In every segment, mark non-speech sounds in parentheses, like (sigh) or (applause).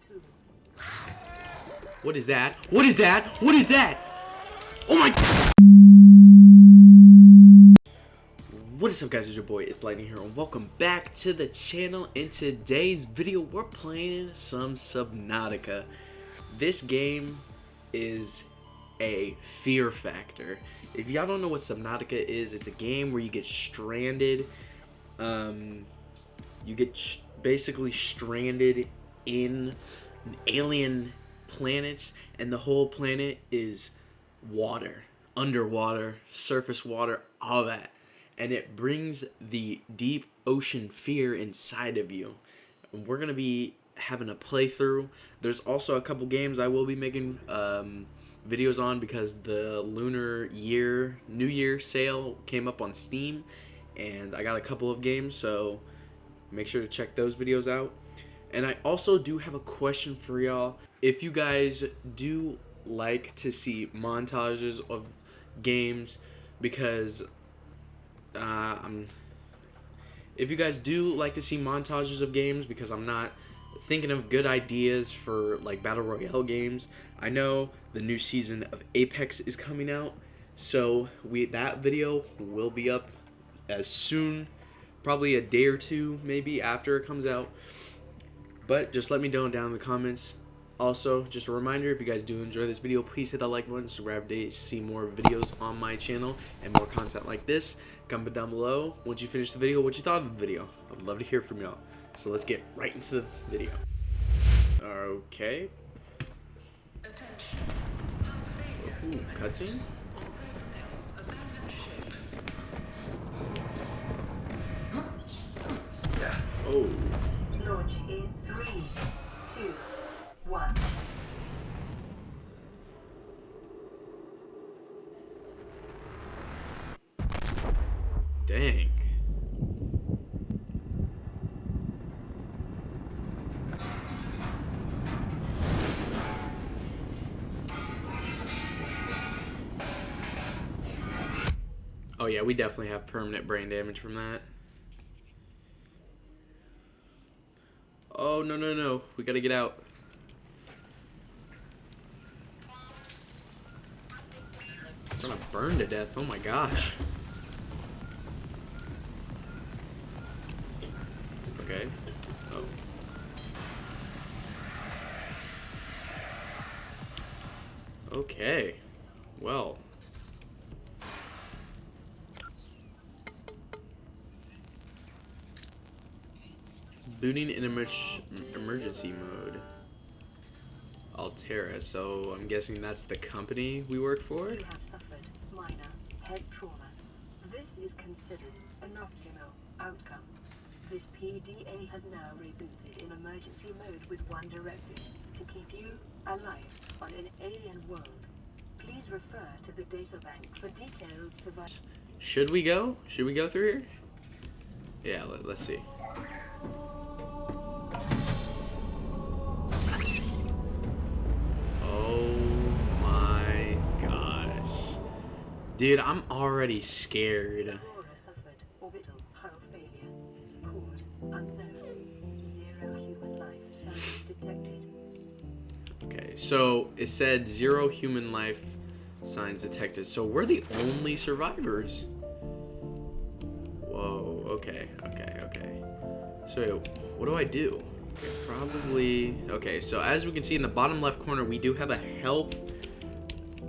tattoo. What is that? What is that? What is that? Oh my What is up guys, it's your boy, it's Lightning here, and welcome back to the channel. In today's video, we're playing some Subnautica. This game is a fear factor. If y'all don't know what Subnautica is, it's a game where you get stranded, um, you get basically stranded in an alien planet, and the whole planet is water, underwater, surface water, all that and it brings the deep ocean fear inside of you. And we're gonna be having a playthrough. There's also a couple games I will be making um, videos on because the Lunar Year New Year sale came up on Steam, and I got a couple of games, so make sure to check those videos out. And I also do have a question for y'all. If you guys do like to see montages of games, because uh, I'm if you guys do like to see montages of games because I'm not thinking of good ideas for like battle royale games I know the new season of Apex is coming out so we that video will be up as soon probably a day or two maybe after it comes out but just let me know down in the comments also, just a reminder, if you guys do enjoy this video, please hit that like button to grab to see more videos on my channel and more content like this. Comment down below once you finish the video what you thought of the video. I'd love to hear from y'all. So let's get right into the video. Okay. Ooh, cutscene? Oh. Three, two, one. Dang. Oh yeah, we definitely have permanent brain damage from that. Oh, no, no, no. We gotta get out. I'm gonna burn to death. Oh my gosh. Okay. Oh. Okay. Well. Booting in emer emergency mode. Alterra, so I'm guessing that's the company we work for? You have suffered minor head trauma. This is considered an optimal outcome. This PDA has now rebooted in emergency mode with one directive to keep you alive on an alien world. Please refer to the databank for detailed survival. Should we go? Should we go through here? Yeah, let, let's see. Dude, I'm already scared. Aurora suffered orbital hull failure. Cause unknown. Zero human life signs detected. Okay, so it said zero human life signs detected. So we're the only survivors. Whoa, okay, okay, okay. So what do I do? Probably, okay, so as we can see in the bottom left corner, we do have a health,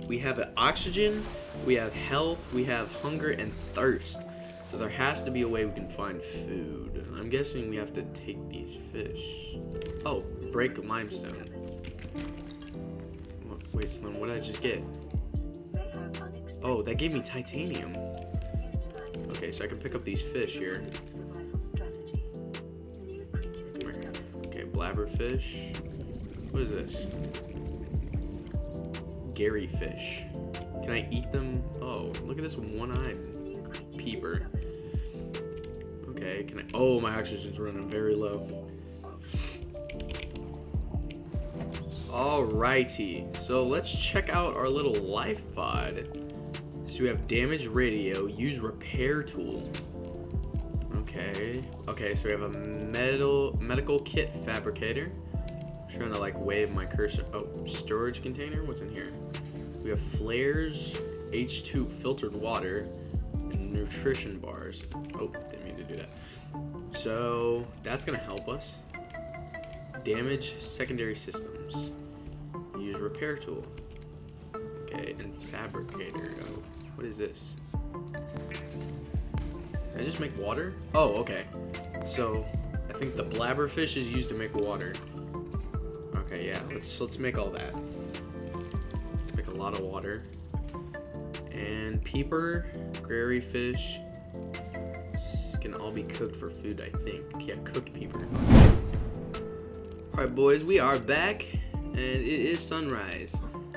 we have an oxygen, we have health, we have hunger and thirst. So there has to be a way we can find food. I'm guessing we have to take these fish. Oh, break limestone. What- Wait, Slim, what did I just get? They have unexpected Oh, that gave me titanium. Okay, so I can pick up these fish here. survival strategy. New creature discovered. Okay, bladderfish. What is this? Garryfish. Can I eat them? Oh, look at this one-eyed peeper. Okay, can I? Oh, my oxygen's running very low. Alrighty, so let's check out our little life pod. So we have damage radio, use repair tool. Okay, okay, so we have a metal medical kit fabricator. I'm trying to like wave my cursor. Oh, storage container. What's in here? We have flares, H2 filtered water, and nutrition bars. Oh, didn't mean to do that. So that's gonna help us. Damage secondary systems. Use repair tool. Okay, and fabricator. Oh, what is this? Can I just make water? Oh, okay. So I think the bladderfish is used to make water. Okay, yeah. Let's let's make all that. Let's make a lot of water. And peeper, grary fish, can all be cooked for food, I think. Yeah, cooked peeper. Alright, boys, we are back, and it is sunrise.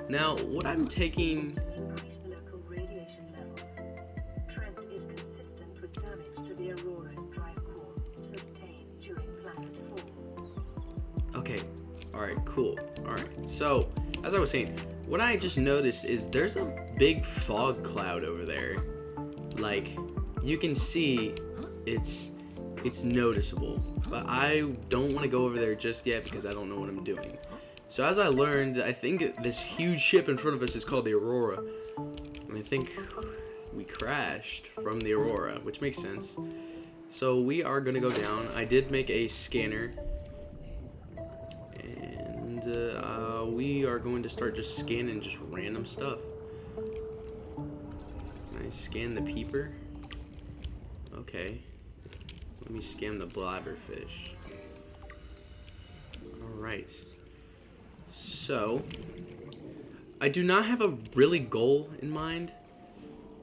Now, what I'm taking... Increased local radiation levels. Trend is consistent with damage to the Aurora's drive core sustained during planet fall. Okay, alright, cool. Alright, so, as I was saying, what I just noticed is there's a big fog cloud over there. Like, you can see it's it's noticeable. But I don't want to go over there just yet because I don't know what I'm doing. So as I learned, I think this huge ship in front of us is called the Aurora. And I think we crashed from the Aurora, which makes sense. So we are going to go down. I did make a scanner. We are going to start just scanning just random stuff. Can I scan the peeper? Okay. Let me scan the bladderfish. Alright. So, I do not have a really goal in mind.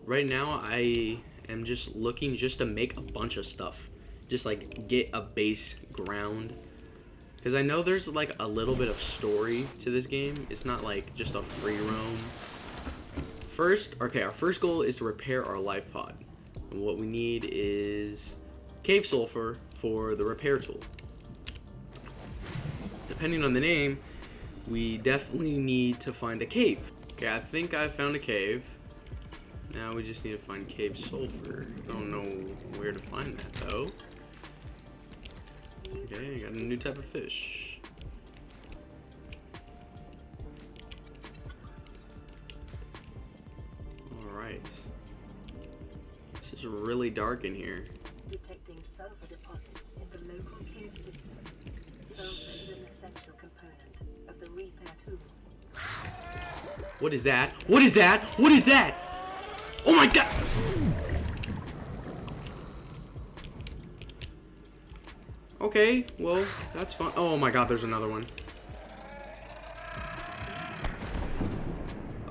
Right now, I am just looking just to make a bunch of stuff. Just like get a base ground. Because I know there's like a little bit of story to this game. It's not like just a free roam. First, okay, our first goal is to repair our life pod. And what we need is cave sulfur for the repair tool. Depending on the name, we definitely need to find a cave. Okay, I think I found a cave. Now we just need to find cave sulfur. I don't know where to find that though. Okay, I got a new type of fish. Alright. This is really dark in here. Detecting sulfur deposits in the local cave systems. Sulfur is an essential component of the repair tool. What is that? What is that? What is that? Okay, well, that's fun. Oh my god, there's another one.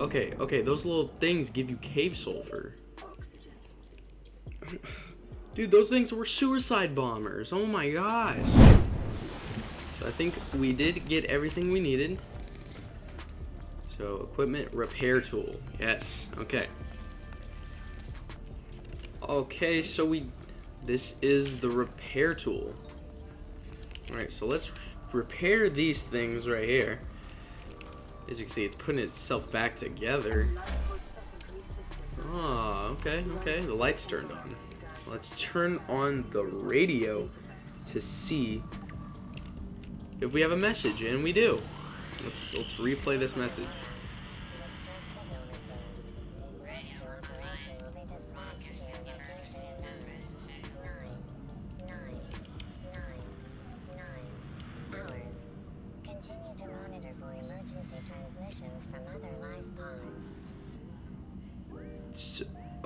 Okay, okay, those little things give you cave sulfur. Dude, those things were suicide bombers. Oh my gosh. So I think we did get everything we needed. So equipment repair tool. Yes. Okay. Okay, so we this is the repair tool. Alright, so let's repair these things right here. As you can see, it's putting itself back together. Systems. Oh, okay, okay. The light's turned on. Let's turn on the radio to see if we have a message, and we do. Let's let's replay this message.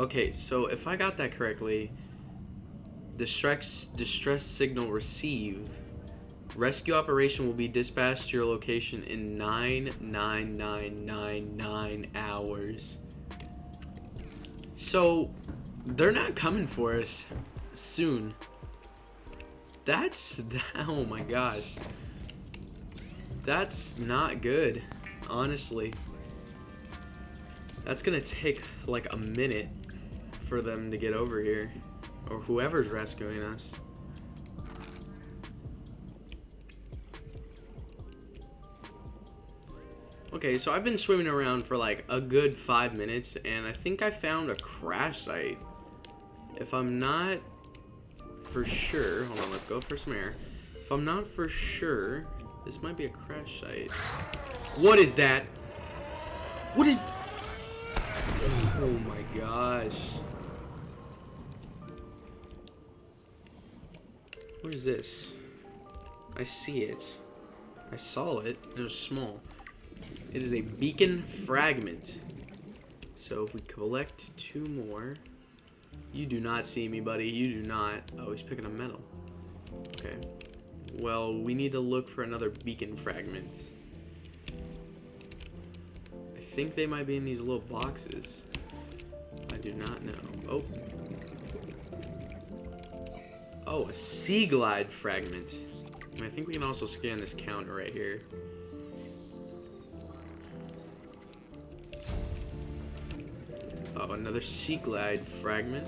Okay, so if I got that correctly, distress distress signal receive. Rescue operation will be dispatched to your location in nine nine nine nine nine hours. So they're not coming for us soon. That's (laughs) oh my gosh. That's not good, honestly. That's gonna take like a minute for them to get over here. Or whoever's rescuing us. Okay, so I've been swimming around for like a good five minutes, and I think I found a crash site. If I'm not for sure, hold on, let's go for some air. If I'm not for sure, This might be a crash site. What is that? What is... Oh my gosh. What is this? I see it. I saw it. It was small. It is a beacon fragment. So if we collect two more... You do not see me, buddy. You do not. Oh, he's picking up metal. Okay. Well, we need to look for another beacon fragment. I think they might be in these little boxes. I do not know. Oh. Oh, a sea glide fragment. And I think we can also scan this counter right here. Oh, another sea glide fragment.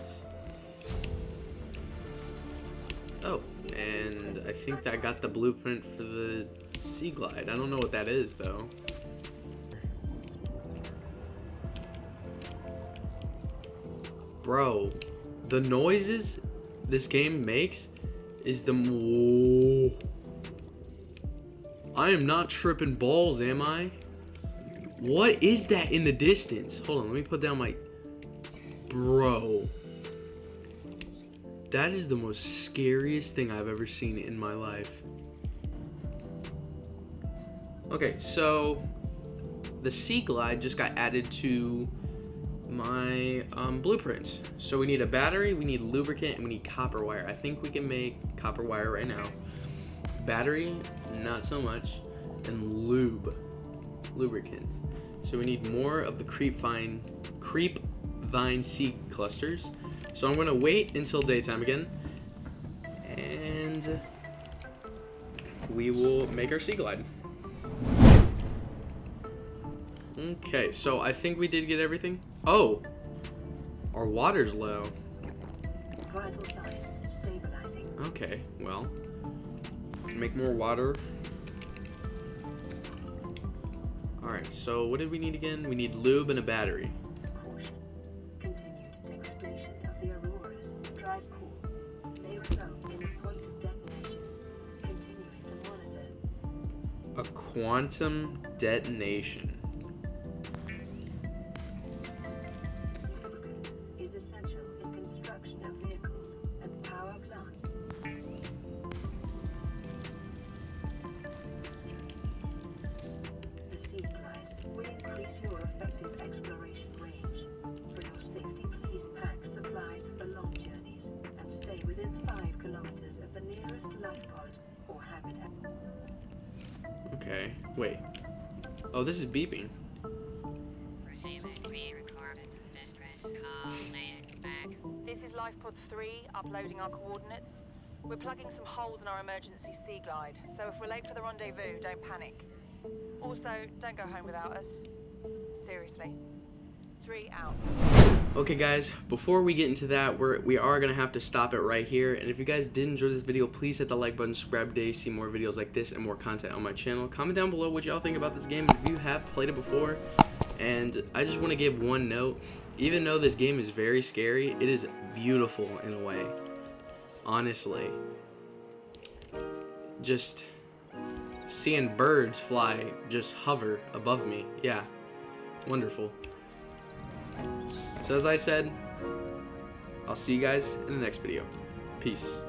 Oh, and I think that got the blueprint for the sea glide. I don't know what that is though. Bro, the noises this game makes is the I am not tripping balls, am I? What is that in the distance? Hold on, let me put down my Bro. That is the most scariest thing I've ever seen in my life. Okay, so the Sea Glide just got added to my um, blueprint. So we need a battery, we need lubricant, and we need copper wire. I think we can make copper wire right now. Battery, not so much. And lube, lubricant. So we need more of the creep vine, creep vine seed clusters. So I'm gonna wait until daytime again, and we will make our sea glide. Okay, so I think we did get everything. Oh, our water's low. Vital signs stabilizing. Okay, well, make more water. Alright, so what did we need again? We need lube and a battery. Caution. Continued degradation of the auroras. Drive core. May result in a point detonation. Continuing to monitor. A quantum detonation. Increase your effective exploration range. For your safety, please pack supplies for long journeys and stay within 5 kilometers of the nearest life pod or habitat. Okay, wait. Oh, this is beeping. Receiving pre-recorded distress call. Back. This is LifePod 3, uploading our coordinates. We're plugging some holes in our emergency sea glide, so if we're late for the rendezvous, don't panic. Also, don't go home without us. Seriously. Three out. Okay guys, before we get into that, we're, we are going to have to stop it right here. And if you guys did enjoy this video, please hit the like button, subscribe today, see more videos like this and more content on my channel. Comment down below what y'all think about this game if you have played it before. And I just want to give one note. Even though this game is very scary, it is beautiful in a way. Honestly. Just seeing birds fly, just hover above me. Yeah, wonderful. So as I said, I'll see you guys in the next video. Peace.